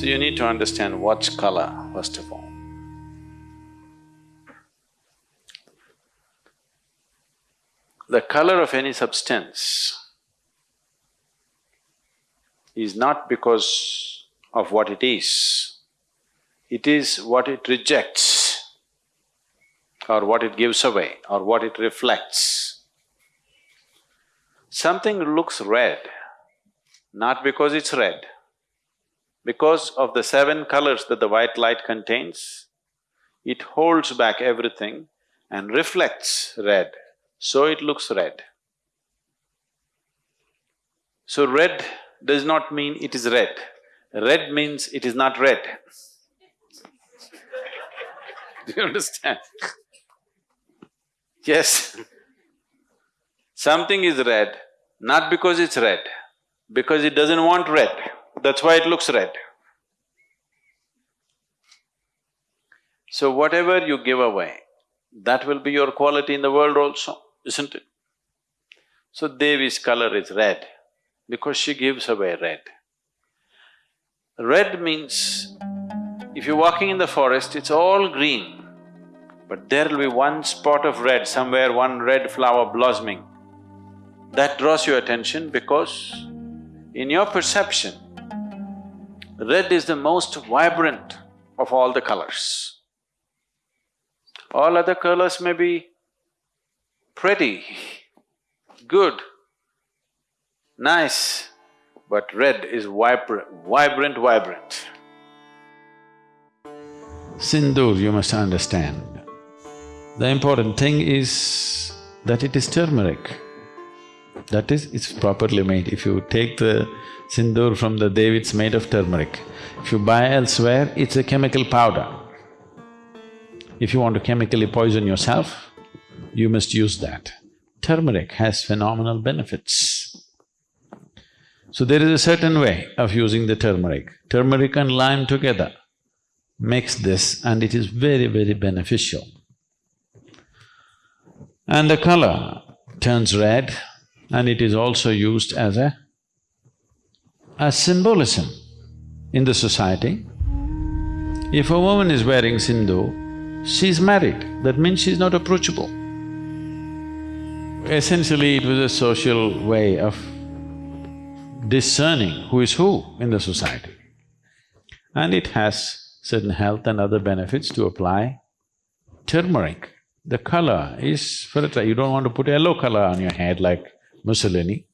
to understand what's color, first of all. The color of any substance is not because of what it is, it is what it rejects or what it gives away or what it reflects. Something looks red, not because it's red, because of the seven colors that the white light contains, it holds back everything and reflects red, so it looks red. So red does not mean it is red, red means it is not red. Do you understand? yes. Something is red, not because it's red, because it doesn't want red, that's why it looks red. So whatever you give away, that will be your quality in the world also, isn't it? So Devi's color is red because she gives away red. Red means, if you're walking in the forest, it's all green, but there will be one spot of red, somewhere one red flower blossoming. That draws your attention because in your perception, red is the most vibrant of all the colors. All other colors may be pretty, good, nice, but red is vibrant, vibrant, vibrant. Sindoor, you must understand, the important thing is that it is turmeric. That is, it's properly made. If you take the sindoor from the Devi, it's made of turmeric. If you buy elsewhere, it's a chemical powder. If you want to chemically poison yourself, you must use that. Turmeric has phenomenal benefits. So there is a certain way of using the turmeric. Turmeric and lime together makes this and it is very, very beneficial. And the color turns red and it is also used as a… as symbolism in the society. If a woman is wearing sindoor, she's married, that means she's not approachable. Essentially, it was a social way of discerning who is who in the society. And it has certain health and other benefits to apply. Turmeric, the color is for a you don't want to put yellow color on your head like Mussolini.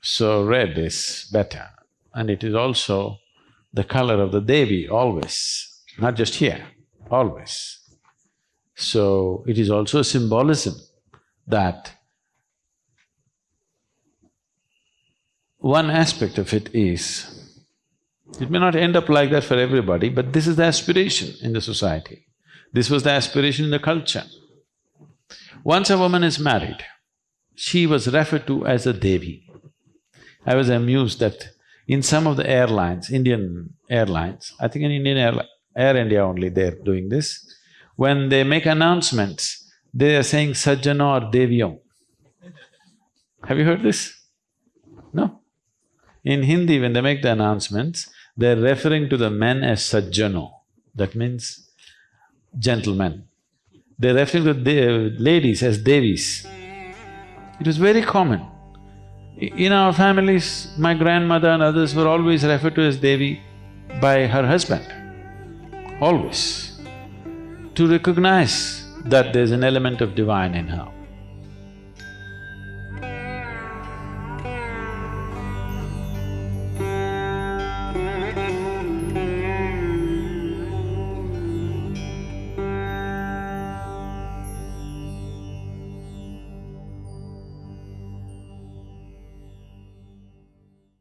So red is better and it is also the color of the Devi always, not just here, always. So it is also a symbolism that one aspect of it is, it may not end up like that for everybody, but this is the aspiration in the society. This was the aspiration in the culture. Once a woman is married, she was referred to as a Devi. I was amused that in some of the airlines, Indian airlines, I think in Indian Air, Air India only they're doing this, when they make announcements, they are saying Sajjano or Deviyon. Have you heard this? No? In Hindi, when they make the announcements, they're referring to the men as Sajjano, that means gentlemen. They're referring to the ladies as Devis. It was very common. In our families, my grandmother and others were always referred to as Devi by her husband, always, to recognize that there's an element of divine in her.